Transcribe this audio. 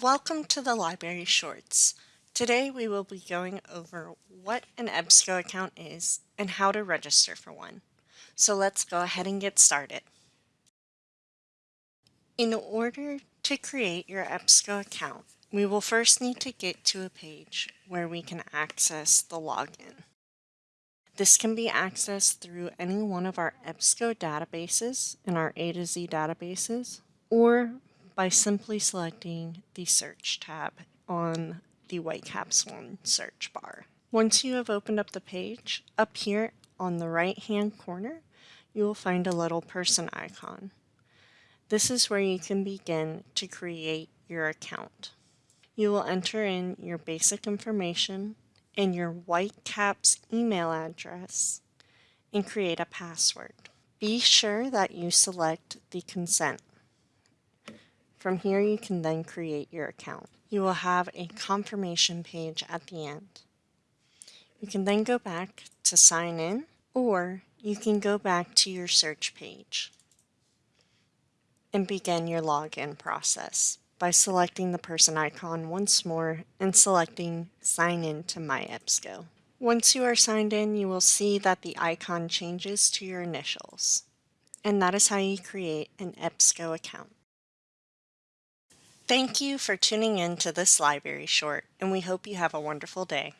Welcome to the Library Shorts. Today we will be going over what an EBSCO account is and how to register for one. So let's go ahead and get started. In order to create your EBSCO account, we will first need to get to a page where we can access the login. This can be accessed through any one of our EBSCO databases in our A to Z databases or by simply selecting the Search tab on the Whitecaps One search bar. Once you have opened up the page, up here on the right hand corner, you will find a little person icon. This is where you can begin to create your account. You will enter in your basic information and your Whitecaps email address and create a password. Be sure that you select the consent from here you can then create your account. You will have a confirmation page at the end. You can then go back to sign in or you can go back to your search page and begin your login process by selecting the person icon once more and selecting sign in to my EBSCO. Once you are signed in, you will see that the icon changes to your initials. And that is how you create an EBSCO account. Thank you for tuning in to this library short, and we hope you have a wonderful day.